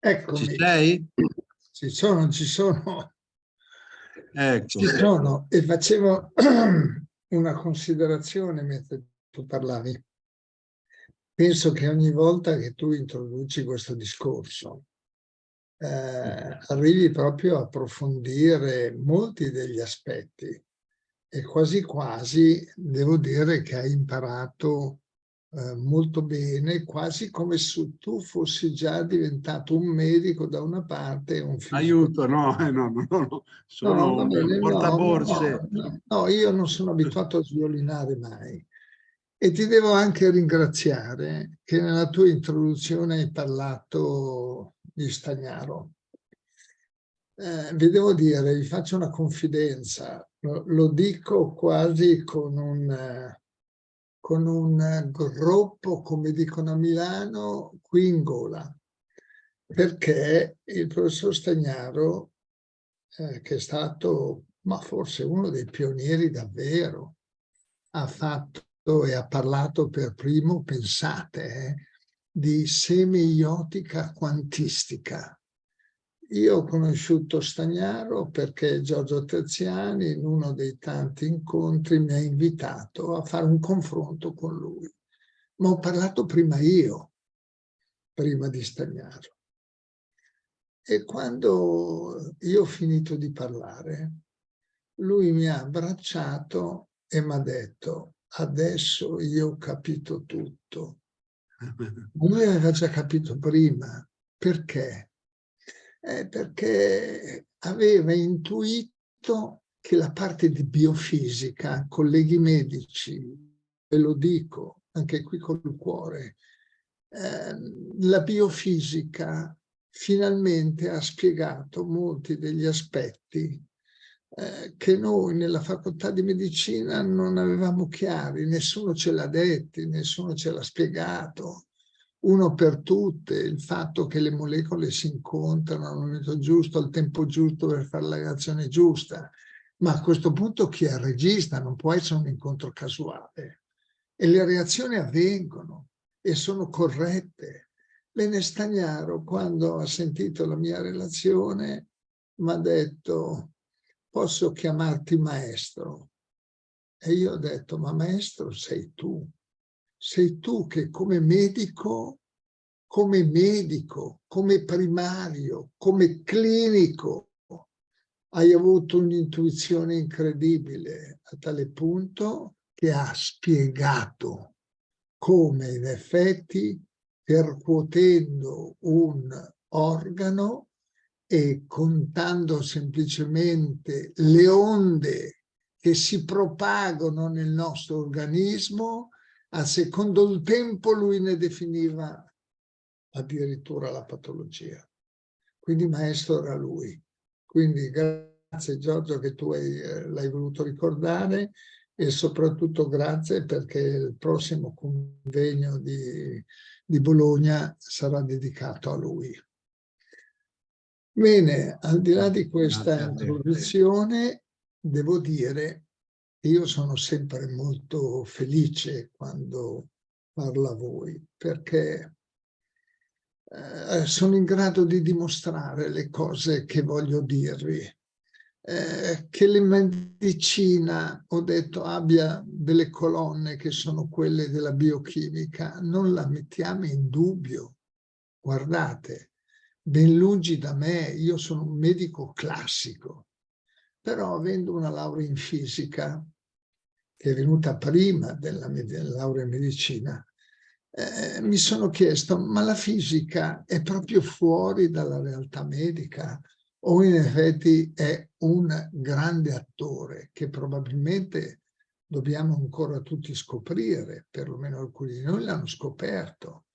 Eccomi. Ci sei? Ci sono, ci sono. Ecco. Ci sono. E facevo una considerazione mentre tu parlavi. Penso che ogni volta che tu introduci questo discorso eh, arrivi proprio a approfondire molti degli aspetti e quasi quasi devo dire che hai imparato eh, molto bene, quasi come se tu fossi già diventato un medico da una parte e un fisico. Aiuto, no, eh, no, no, no, sono no, bene, portaborse. No, no, no, io non sono abituato a sviolinare mai. E ti devo anche ringraziare che nella tua introduzione hai parlato di Stagnaro. Eh, vi devo dire, vi faccio una confidenza, lo, lo dico quasi con un, eh, con un groppo, come dicono a Milano, qui in gola, perché il professor Stagnaro, eh, che è stato, ma forse uno dei pionieri davvero, ha fatto e ha parlato per primo, pensate, eh, di semiotica quantistica, io ho conosciuto Stagnaro perché Giorgio Terziani in uno dei tanti incontri mi ha invitato a fare un confronto con lui. Ma ho parlato prima io, prima di Stagnaro. E quando io ho finito di parlare, lui mi ha abbracciato e mi ha detto adesso io ho capito tutto. Lui aveva già capito prima. Perché? Eh, perché aveva intuito che la parte di biofisica, colleghi medici, ve lo dico anche qui col cuore, eh, la biofisica finalmente ha spiegato molti degli aspetti eh, che noi nella facoltà di medicina non avevamo chiari, nessuno ce l'ha detti, nessuno ce l'ha spiegato uno per tutte, il fatto che le molecole si incontrano al momento giusto, al tempo giusto per fare la reazione giusta. Ma a questo punto chi è il regista? Non può essere un incontro casuale. E le reazioni avvengono e sono corrette. Bene Stagnaro, quando ha sentito la mia relazione, mi ha detto posso chiamarti maestro? E io ho detto, ma maestro sei tu sei tu che come medico, come medico, come primario, come clinico, hai avuto un'intuizione incredibile a tale punto che ha spiegato come in effetti percuotendo un organo e contando semplicemente le onde che si propagano nel nostro organismo a secondo il tempo lui ne definiva addirittura la patologia. Quindi maestro era lui. Quindi grazie Giorgio che tu eh, l'hai voluto ricordare e soprattutto grazie perché il prossimo convegno di, di Bologna sarà dedicato a lui. Bene, al di là di questa introduzione, devo dire io sono sempre molto felice quando parlo a voi, perché eh, sono in grado di dimostrare le cose che voglio dirvi. Eh, che la medicina, ho detto, abbia delle colonne che sono quelle della biochimica, non la mettiamo in dubbio. Guardate, ben lungi da me, io sono un medico classico, però avendo una laurea in fisica, che è venuta prima della, laurea in medicina, eh, mi sono chiesto, ma la fisica è proprio fuori dalla realtà medica? O in effetti è un grande attore che probabilmente dobbiamo ancora tutti scoprire, perlomeno alcuni di noi l'hanno scoperto,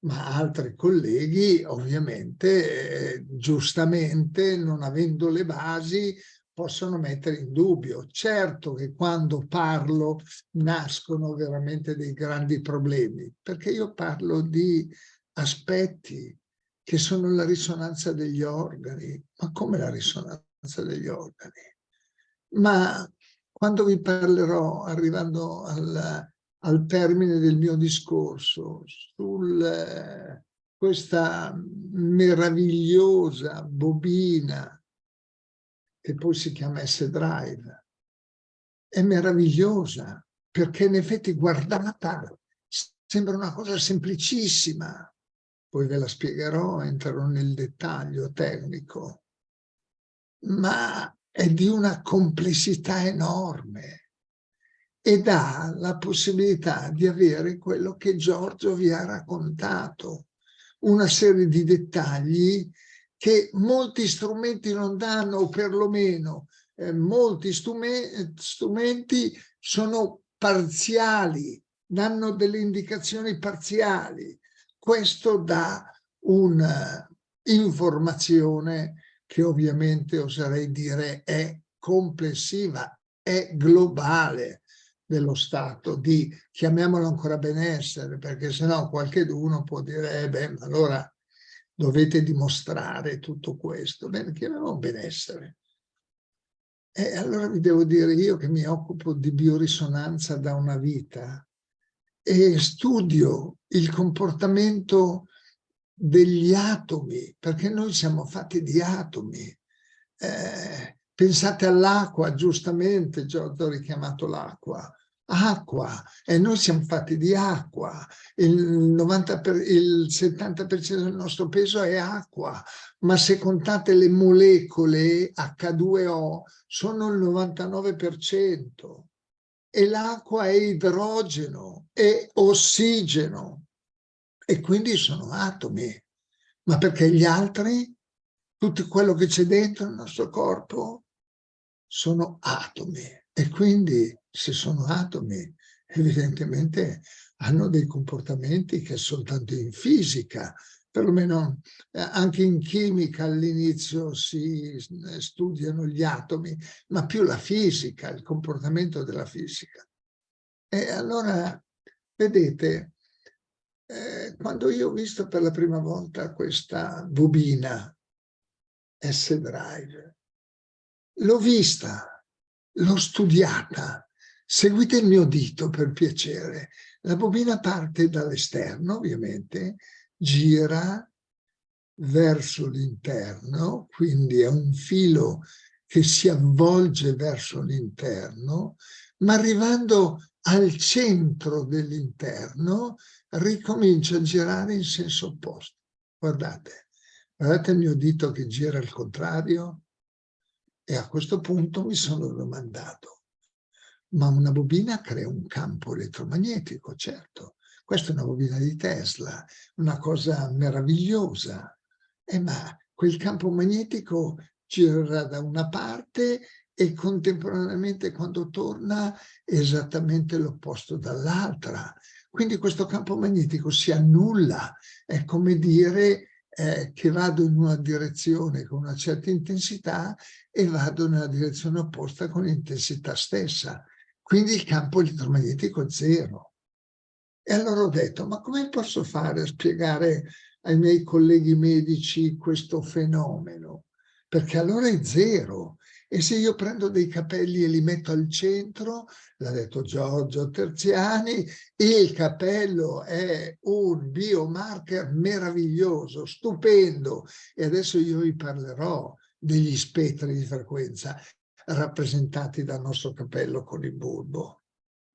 ma altri colleghi ovviamente eh, giustamente non avendo le basi possono mettere in dubbio. Certo che quando parlo nascono veramente dei grandi problemi, perché io parlo di aspetti che sono la risonanza degli organi. Ma come la risonanza degli organi? Ma quando vi parlerò, arrivando al, al termine del mio discorso, sul questa meravigliosa bobina che poi si chiama S-Drive. È meravigliosa perché in effetti guardata sembra una cosa semplicissima. Poi ve la spiegherò, entrerò nel dettaglio tecnico. Ma è di una complessità enorme e dà la possibilità di avere quello che Giorgio vi ha raccontato, una serie di dettagli che molti strumenti non danno, o perlomeno eh, molti strumenti sono parziali, danno delle indicazioni parziali. Questo dà un'informazione che ovviamente oserei dire è complessiva, è globale dello Stato, di chiamiamolo ancora benessere, perché sennò qualcheduno può dire, eh beh, allora dovete dimostrare tutto questo. Bene, chiamiamolo benessere. E allora vi devo dire io che mi occupo di biorisonanza da una vita e studio il comportamento degli atomi, perché noi siamo fatti di atomi. Eh, Pensate all'acqua, giustamente Giorgio ha richiamato l'acqua. Acqua, e noi siamo fatti di acqua, il, 90 per, il 70% del nostro peso è acqua, ma se contate le molecole H2O sono il 99% e l'acqua è idrogeno, è ossigeno e quindi sono atomi. Ma perché gli altri, tutto quello che c'è dentro il nostro corpo, sono atomi. E quindi se sono atomi evidentemente hanno dei comportamenti che soltanto in fisica, perlomeno eh, anche in chimica all'inizio si eh, studiano gli atomi, ma più la fisica, il comportamento della fisica. E allora, vedete, eh, quando io ho visto per la prima volta questa bobina S-Drive, L'ho vista, l'ho studiata. Seguite il mio dito per piacere. La bobina parte dall'esterno, ovviamente, gira verso l'interno, quindi è un filo che si avvolge verso l'interno, ma arrivando al centro dell'interno ricomincia a girare in senso opposto. Guardate, guardate il mio dito che gira al contrario, e a questo punto mi sono domandato, ma una bobina crea un campo elettromagnetico, certo. Questa è una bobina di Tesla, una cosa meravigliosa. Eh, ma quel campo magnetico gira da una parte e contemporaneamente quando torna esattamente l'opposto dall'altra. Quindi questo campo magnetico si annulla, è come dire eh, che vado in una direzione con una certa intensità e vado nella direzione opposta con l'intensità stessa. Quindi il campo elettromagnetico zero. E allora ho detto, ma come posso fare a spiegare ai miei colleghi medici questo fenomeno? Perché allora è zero. E se io prendo dei capelli e li metto al centro, l'ha detto Giorgio Terziani, il capello è un biomarker meraviglioso, stupendo. E adesso io vi parlerò degli spettri di frequenza rappresentati dal nostro capello con il bulbo.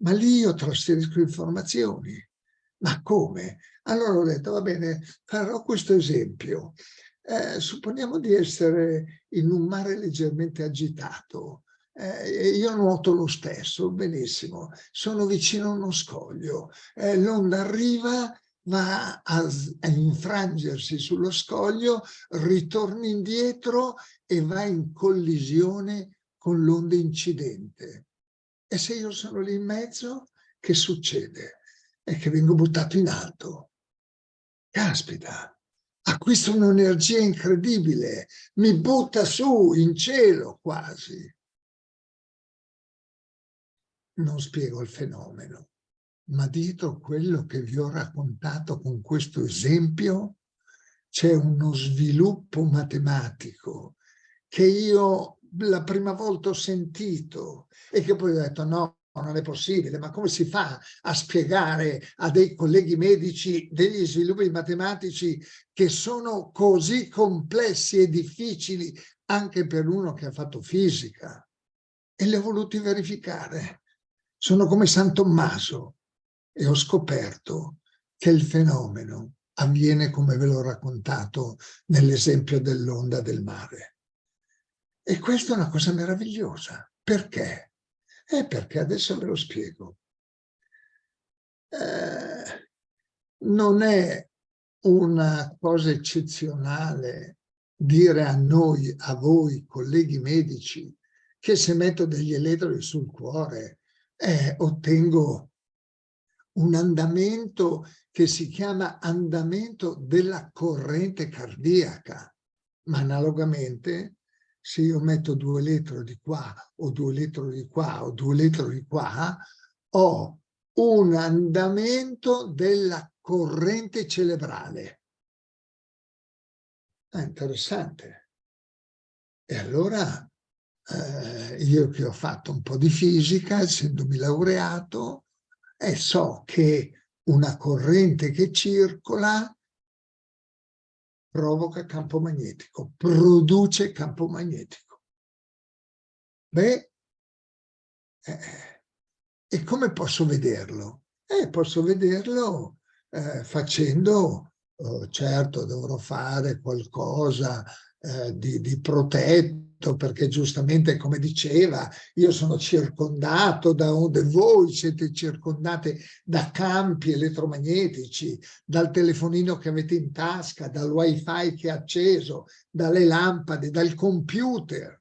Ma lì io trasferisco informazioni. Ma come? Allora ho detto, va bene, farò questo esempio. Eh, supponiamo di essere in un mare leggermente agitato, eh, io nuoto lo stesso, benissimo, sono vicino a uno scoglio, eh, l'onda arriva, va a, a, infrangersi sullo scoglio, ritorna indietro e va in collisione con l'onda incidente. E se io sono lì in mezzo, che succede? È che vengo buttato in alto. Caspita, acquista un'energia incredibile, mi butta su in cielo quasi. Non spiego il fenomeno, ma dietro quello che vi ho raccontato con questo esempio c'è uno sviluppo matematico che io la prima volta ho sentito e che poi ho detto no, non è possibile, ma come si fa a spiegare a dei colleghi medici degli sviluppi matematici che sono così complessi e difficili anche per uno che ha fatto fisica? E li ho voluti verificare. Sono come San Tommaso e ho scoperto che il fenomeno avviene come ve l'ho raccontato nell'esempio dell'onda del mare. E questa è una cosa meravigliosa. Perché? È perché adesso ve lo spiego. Eh, non è una cosa eccezionale dire a noi, a voi, colleghi medici, che se metto degli elettrodi sul cuore eh, ottengo un andamento che si chiama andamento della corrente cardiaca, ma analogamente se io metto due elettrodi qua o due elettrodi qua o due elettrodi qua, ho un andamento della corrente cerebrale. È interessante. E allora eh, io che ho fatto un po' di fisica, essendomi laureato, e so che una corrente che circola provoca campo magnetico, produce campo magnetico. Beh, eh, e come posso vederlo? Eh, posso vederlo eh, facendo, oh, certo dovrò fare qualcosa eh, di, di protetto, perché giustamente, come diceva, io sono circondato da onde, voi siete circondate da campi elettromagnetici, dal telefonino che avete in tasca, dal wifi che è acceso, dalle lampade, dal computer.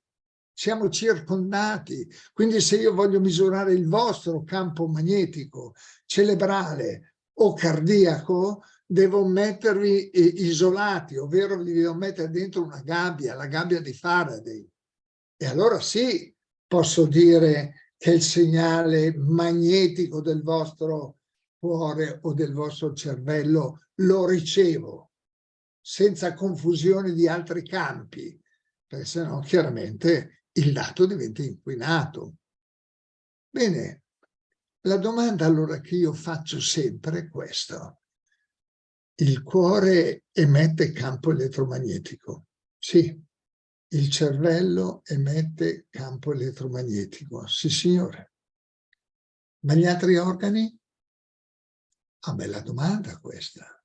Siamo circondati, quindi se io voglio misurare il vostro campo magnetico cerebrale o cardiaco, devo mettervi isolati, ovvero li devo mettere dentro una gabbia, la gabbia di Faraday. E allora sì, posso dire che il segnale magnetico del vostro cuore o del vostro cervello lo ricevo, senza confusione di altri campi, perché sennò chiaramente il dato diventa inquinato. Bene, la domanda allora che io faccio sempre è questa il cuore emette campo elettromagnetico. Sì, il cervello emette campo elettromagnetico. Sì, signore. Ma gli altri organi? Ah, bella domanda questa.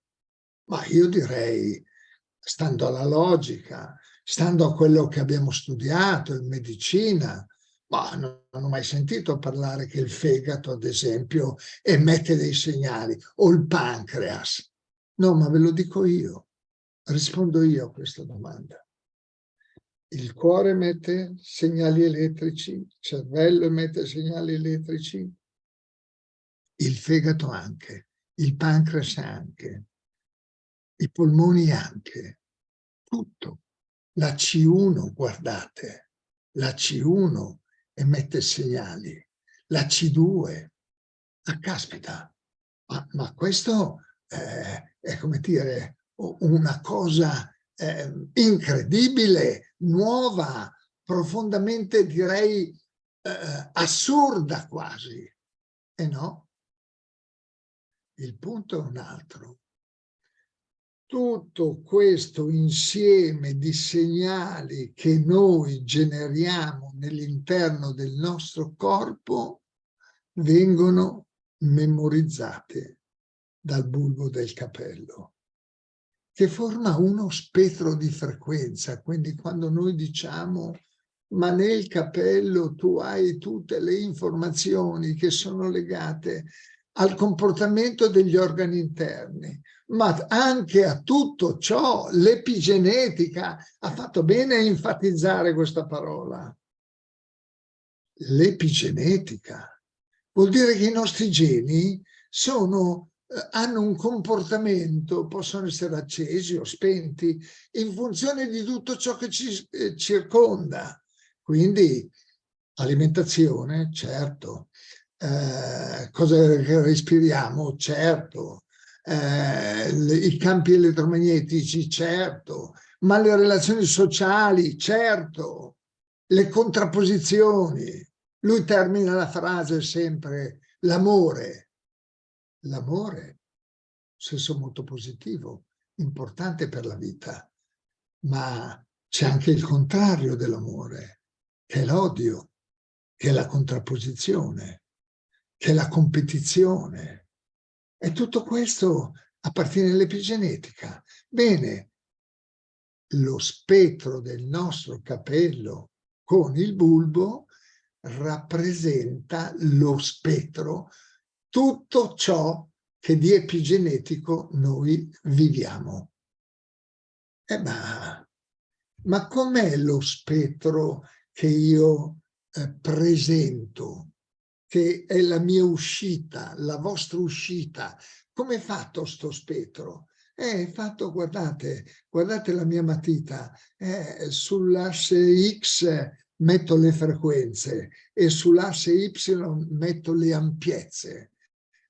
Ma io direi, stando alla logica, stando a quello che abbiamo studiato in medicina, ma non, non ho mai sentito parlare che il fegato, ad esempio, emette dei segnali, o il pancreas. No, ma ve lo dico io, rispondo io a questa domanda. Il cuore emette segnali elettrici, il cervello emette segnali elettrici, il fegato anche, il pancreas anche, i polmoni anche, tutto. La C1, guardate, la C1 emette segnali, la C2, ah caspita, ma, ma questo eh, è come dire una cosa eh, incredibile, nuova, profondamente direi eh, assurda quasi. E no, il punto è un altro. Tutto questo insieme di segnali che noi generiamo nell'interno del nostro corpo vengono memorizzate dal bulbo del capello, che forma uno spettro di frequenza. Quindi quando noi diciamo ma nel capello tu hai tutte le informazioni che sono legate al comportamento degli organi interni, ma anche a tutto ciò l'epigenetica ha fatto bene a enfatizzare questa parola. L'epigenetica vuol dire che i nostri geni sono hanno un comportamento, possono essere accesi o spenti, in funzione di tutto ciò che ci eh, circonda. Quindi alimentazione, certo, eh, cosa respiriamo, certo, eh, i campi elettromagnetici, certo, ma le relazioni sociali, certo, le contrapposizioni, Lui termina la frase sempre l'amore. L'amore, senso molto positivo, importante per la vita, ma c'è anche il contrario dell'amore, che è l'odio, che è la contrapposizione, che è la competizione. E tutto questo appartiene all'epigenetica. Bene, lo spettro del nostro capello con il bulbo rappresenta lo spettro, tutto ciò che di epigenetico noi viviamo. Eh ma, ma com'è lo spettro che io eh, presento, che è la mia uscita, la vostra uscita? Come è fatto sto spettro? È fatto, guardate, guardate la mia matita, eh, sull'asse X metto le frequenze e sull'asse Y metto le ampiezze.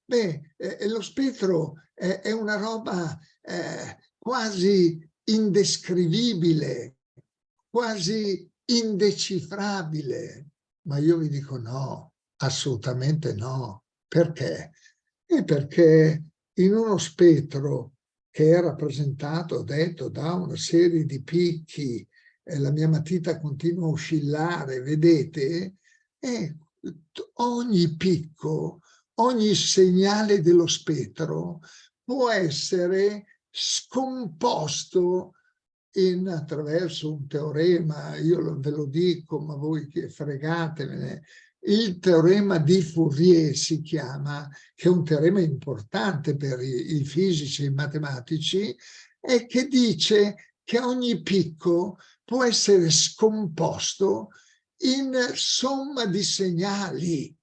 Beh, eh, lo spettro è, è una roba eh, quasi indescrivibile, quasi indecifrabile. Ma io vi dico no, assolutamente no. Perché? E perché in uno spettro che è rappresentato, detto, da una serie di picchi, eh, la mia matita continua a oscillare, vedete? E ogni picco, ogni segnale dello spettro può essere scomposto in, attraverso un teorema, io ve lo dico, ma voi che fregatevene, il teorema di Fourier si chiama, che è un teorema importante per i, i fisici e i matematici, e che dice che ogni picco può essere scomposto in somma di segnali.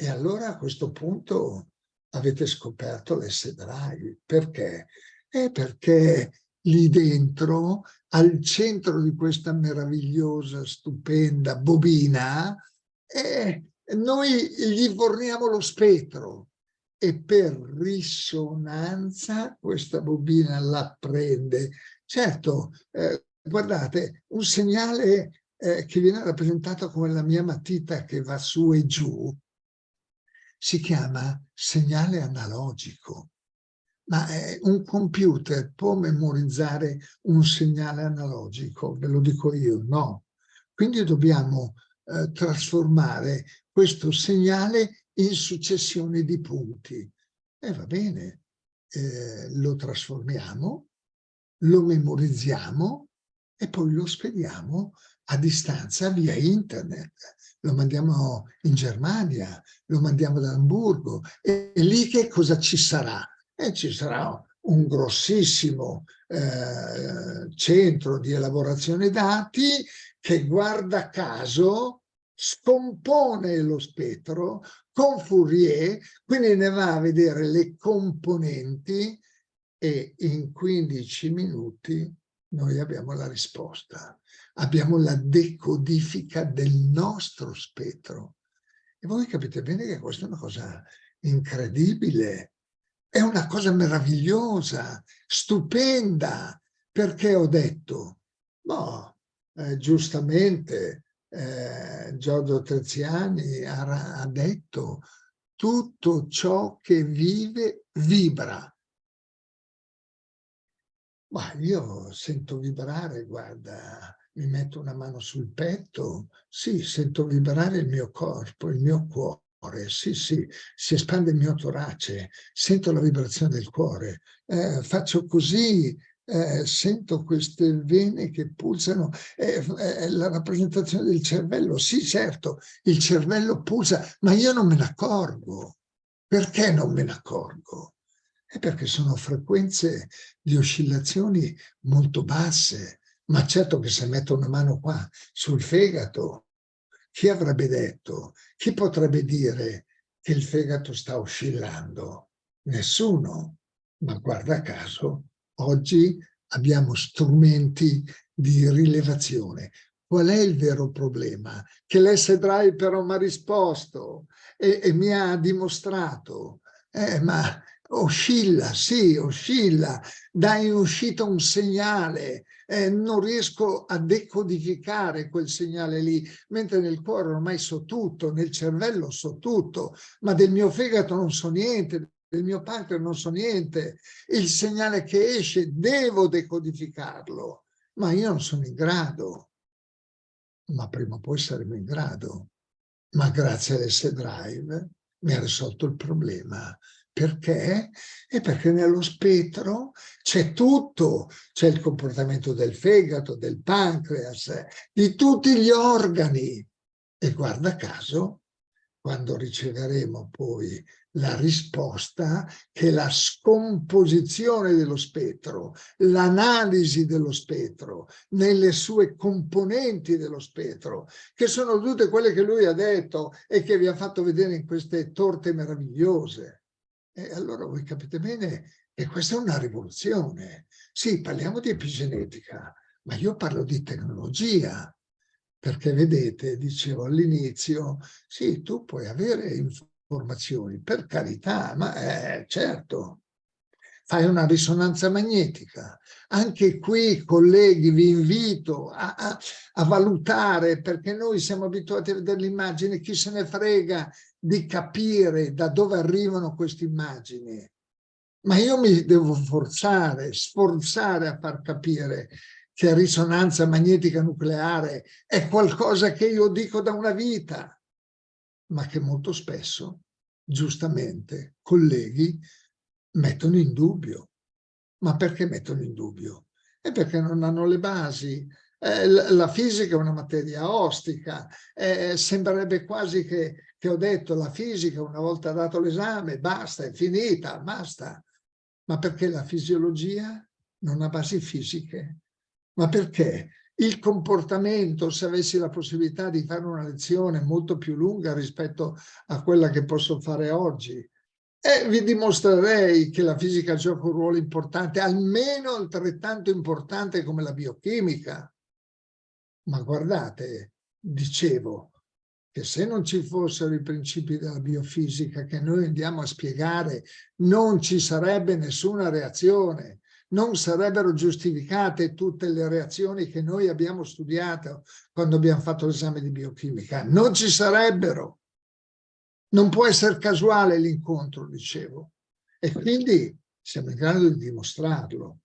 E allora a questo punto avete scoperto l'S drive. Perché? È perché lì dentro, al centro di questa meravigliosa, stupenda bobina, eh, noi gli forniamo lo spettro e per risonanza questa bobina la prende. Certo, eh, guardate, un segnale eh, che viene rappresentato come la mia matita che va su e giù, si chiama segnale analogico. Ma eh, un computer può memorizzare un segnale analogico? Ve lo dico io, no. Quindi dobbiamo eh, trasformare questo segnale in successione di punti. E va bene, eh, lo trasformiamo, lo memorizziamo e poi lo spediamo a distanza via internet. Lo mandiamo in Germania, lo mandiamo ad Hamburgo e, lì che cosa ci sarà? E ci sarà un grossissimo eh, centro di elaborazione dati che guarda caso scompone lo spettro con Fourier, quindi ne va a vedere le componenti e in 15 minuti noi abbiamo la risposta. Abbiamo la decodifica del nostro spettro. E voi capite bene che questa è una cosa incredibile, è una cosa meravigliosa, stupenda, perché ho detto, no, eh, giustamente eh, Giorgio Treziani ha, ha detto tutto ciò che vive vibra ma io sento vibrare, guarda, mi metto una mano sul petto, sì, sento vibrare il mio corpo, il mio cuore, sì, sì, si espande il mio torace, sento la vibrazione del cuore, eh, faccio così, eh, sento queste vene che pulsano, eh, eh, la rappresentazione del cervello, sì certo, il cervello pulsa, ma io non me ne accorgo. Perché non me ne accorgo? È perché sono frequenze di oscillazioni molto basse, ma certo che se metto una mano qua sul fegato, chi avrebbe detto, chi potrebbe dire che il fegato sta oscillando? Nessuno, ma guarda caso, oggi abbiamo strumenti di rilevazione. Qual è il vero problema? Che l'S-Drive però mi ha risposto e, e mi ha dimostrato, eh, ma oscilla, sì, oscilla, dà in uscita un segnale, eh, non riesco a decodificare quel segnale lì, mentre nel cuore ormai so tutto, nel cervello so tutto, ma del mio fegato non so niente, del mio pancreas non so niente, il segnale che esce devo decodificarlo, ma io non sono in grado, ma prima o poi saremo in grado, ma grazie all'S-Drive mi ha risolto il problema, perché? E perché nello spettro c'è tutto, c'è il comportamento del fegato, del pancreas, di tutti gli organi. E guarda caso, quando riceveremo poi la risposta che la scomposizione dello spettro, l'analisi dello spettro, nelle sue componenti dello spettro, che sono tutte quelle che lui ha detto e che vi ha fatto vedere in queste torte meravigliose. E allora voi capite bene che questa è una rivoluzione. Sì, parliamo di epigenetica, ma io parlo di tecnologia, perché vedete, dicevo all'inizio, sì, tu puoi avere informazioni, per carità, ma eh, certo, fai una risonanza magnetica. Anche qui, colleghi, vi invito a, a, a valutare, perché noi siamo abituati a vedere l'immagine, chi se ne frega di capire da dove arrivano queste immagini. Ma io mi devo forzare, sforzare a far capire che risonanza magnetica nucleare è qualcosa che io dico da una vita, ma che molto spesso, giustamente, colleghi mettono in dubbio. Ma perché mettono in dubbio? È perché non hanno le basi, eh, la fisica è una materia ostica, eh, sembrerebbe quasi che, che ho detto la fisica una volta dato l'esame, basta, è finita, basta. Ma perché la fisiologia non ha basi fisiche? Ma perché? Il comportamento, se avessi la possibilità di fare una lezione molto più lunga rispetto a quella che posso fare oggi, e vi dimostrerei che la fisica gioca un ruolo importante, almeno altrettanto importante come la biochimica. Ma guardate, dicevo, che se non ci fossero i principi della biofisica che noi andiamo a spiegare, non ci sarebbe nessuna reazione, non sarebbero giustificate tutte le reazioni che noi abbiamo studiato quando abbiamo fatto l'esame di biochimica, non ci sarebbero. Non può essere casuale l'incontro, dicevo, e quindi siamo in grado di dimostrarlo.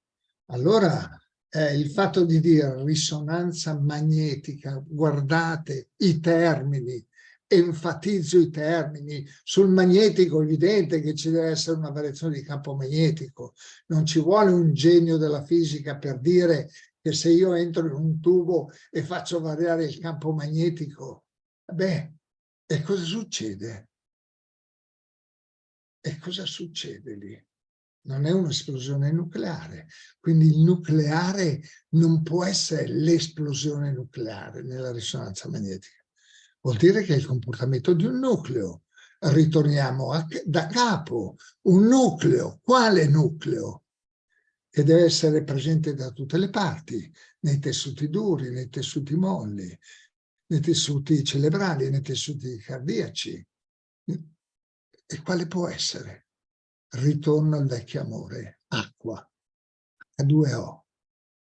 Allora eh, il fatto di dire risonanza magnetica, guardate i termini, enfatizzo i termini, sul magnetico è evidente che ci deve essere una variazione di campo magnetico, non ci vuole un genio della fisica per dire che se io entro in un tubo e faccio variare il campo magnetico, beh, e cosa succede? E cosa succede lì? non è un'esplosione nucleare. Quindi il nucleare non può essere l'esplosione nucleare nella risonanza magnetica. Vuol dire che è il comportamento di un nucleo. Ritorniamo a, da capo. Un nucleo. Quale nucleo? Che deve essere presente da tutte le parti, nei tessuti duri, nei tessuti molli, nei tessuti cerebrali, nei tessuti cardiaci. E quale può essere? ritorno al vecchio amore, acqua, H2O.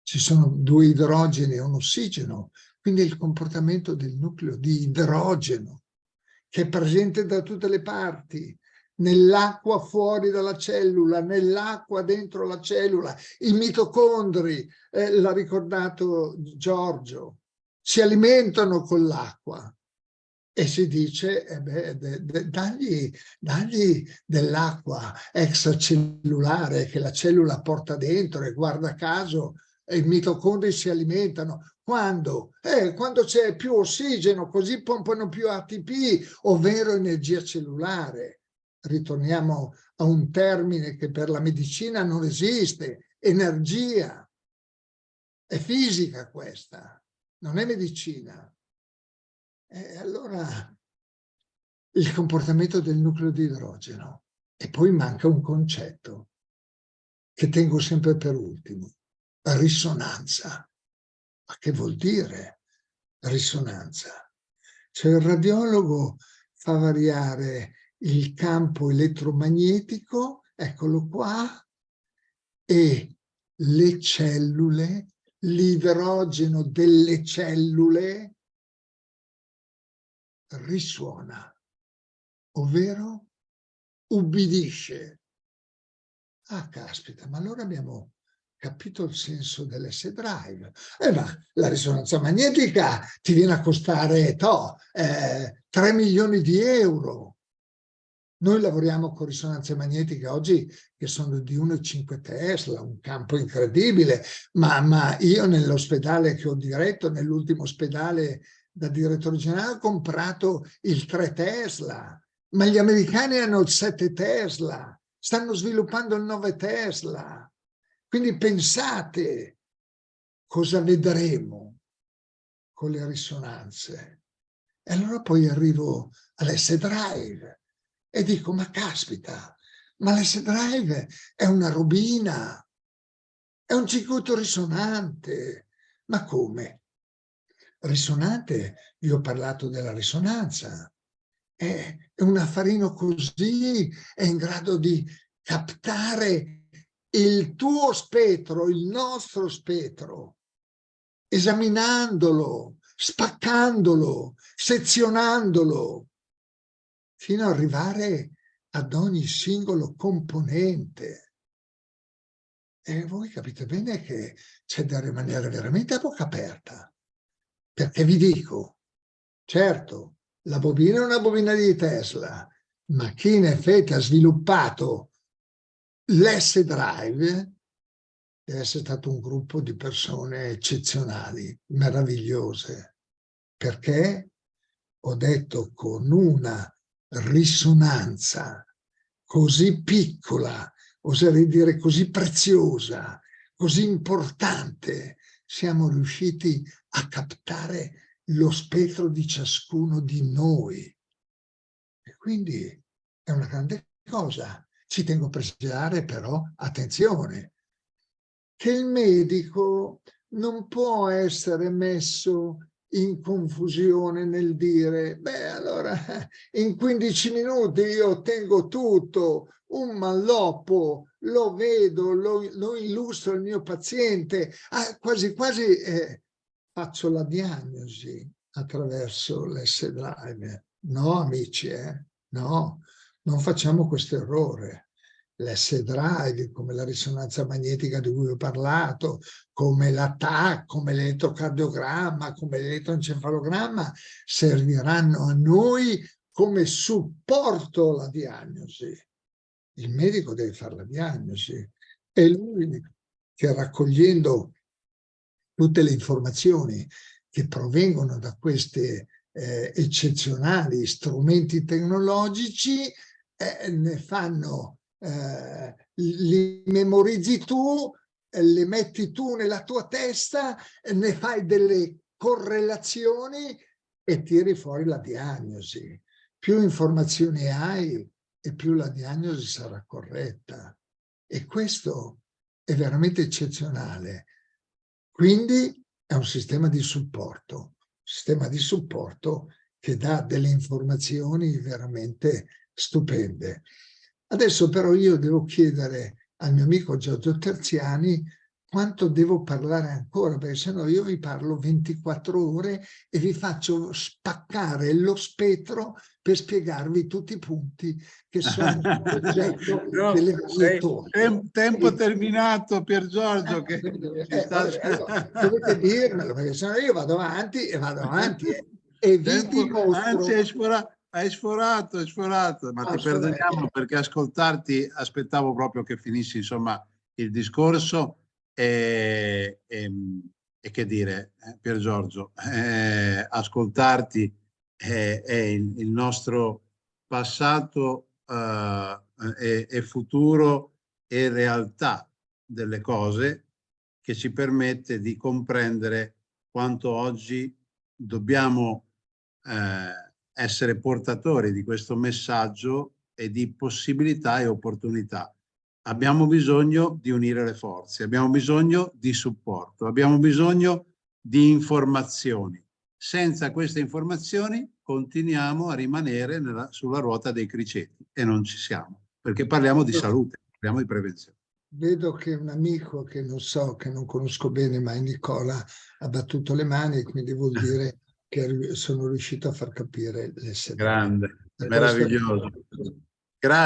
Ci sono due idrogeni e un ossigeno, quindi il comportamento del nucleo di idrogeno, che è presente da tutte le parti, nell'acqua fuori dalla cellula, nell'acqua dentro la cellula, i mitocondri, eh, l'ha ricordato Giorgio, si alimentano con l'acqua, e si dice, eh beh, de, de, dagli, dagli dell'acqua extracellulare che la cellula porta dentro e guarda caso i mitocondri si alimentano. Quando? Eh, quando c'è più ossigeno, così pompano più ATP, ovvero energia cellulare. Ritorniamo a un termine che per la medicina non esiste, energia. È fisica questa, non è medicina. E allora il comportamento del nucleo di idrogeno. E poi manca un concetto che tengo sempre per ultimo, risonanza. Ma che vuol dire risonanza? Cioè il radiologo fa variare il campo elettromagnetico eccolo qua, e le cellule, l'idrogeno delle cellule risuona, ovvero ubbidisce. Ah, caspita, ma allora abbiamo capito il senso dell'S-Drive. Eh, ma la risonanza magnetica ti viene a costare to, eh, 3 milioni di euro. Noi lavoriamo con risonanze magnetiche oggi che sono di 1,5 Tesla, un campo incredibile, ma, ma io nell'ospedale che ho diretto, nell'ultimo ospedale da direttore generale, ho comprato il 3 Tesla, ma gli americani hanno il 7 Tesla, stanno sviluppando il 9 Tesla. Quindi pensate cosa vedremo con le risonanze. E allora poi arrivo all'S-Drive e dico, ma caspita, ma l'S-Drive è una robina, è un circuito risonante. Ma come? Risonante, io ho parlato della risonanza, è, un affarino così, è in grado di captare il tuo spettro, il nostro spettro, esaminandolo, spaccandolo, sezionandolo, fino ad arrivare ad ogni singolo componente. E voi capite bene che c'è da rimanere veramente a bocca aperta, perché vi dico, certo, la bobina è una bobina di Tesla, ma chi in effetti ha sviluppato l'S-Drive deve essere stato un gruppo di persone eccezionali, meravigliose, perché? Ho detto con una risonanza così piccola, oserei dire così preziosa, così importante, siamo riusciti a captare lo spettro di ciascuno di noi. E quindi è una grande cosa. Ci tengo a precisare però, attenzione, che il medico non può essere messo in confusione nel dire, beh allora in 15 minuti io ottengo tutto, un malloppo, lo vedo, lo, lo illustro al mio paziente, ah, quasi quasi eh, faccio la diagnosi attraverso l'S-Drive. No amici, eh? no, non facciamo questo errore l'S-Drive, come la risonanza magnetica di cui ho parlato, come la TAC, come l'elettrocardiogramma, come l'elettroencefalogramma, serviranno a noi come supporto alla diagnosi. Il medico deve fare la diagnosi. È lui che raccogliendo tutte le informazioni che provengono da questi eh, eccezionali strumenti tecnologici eh, ne fanno eh, li memorizzi tu, eh, le metti tu nella tua testa, eh, ne fai delle correlazioni e tiri fuori la diagnosi. Più informazioni hai e più la diagnosi sarà corretta. E questo è veramente eccezionale. Quindi è un sistema di supporto, sistema di supporto che dà delle informazioni veramente stupende. Adesso però io devo chiedere al mio amico Giorgio Terziani quanto devo parlare ancora, perché sennò io vi parlo 24 ore e vi faccio spaccare lo spettro per spiegarvi tutti i punti che sono oggetto no, delle mie Tempo, tempo terminato Pier Giorgio. Che eh, eh, sta... allora, dovete dirmelo, perché sennò io vado avanti e vado avanti e, e vi tempo, dimostro... Anzi, hai sforato, hai sforato, ma ti perdoniamo perché ascoltarti aspettavo proprio che finissi insomma il discorso e, e, e che dire, eh, Pier Giorgio, eh, ascoltarti è, è il, il, nostro passato eh, e, e futuro e realtà delle cose che ci permette di comprendere quanto oggi dobbiamo eh, essere portatori di questo messaggio e di possibilità e opportunità. Abbiamo bisogno di unire le forze, abbiamo bisogno di supporto, abbiamo bisogno di informazioni. Senza queste informazioni continuiamo a rimanere nella, sulla ruota dei criceti e non ci siamo, perché parliamo di salute. parliamo di prevenzione. Vedo che un amico che non so, che non conosco bene, ma è Nicola, ha battuto le mani, quindi vuol dire che sono riuscito a far capire l'essere. Grande, meraviglioso.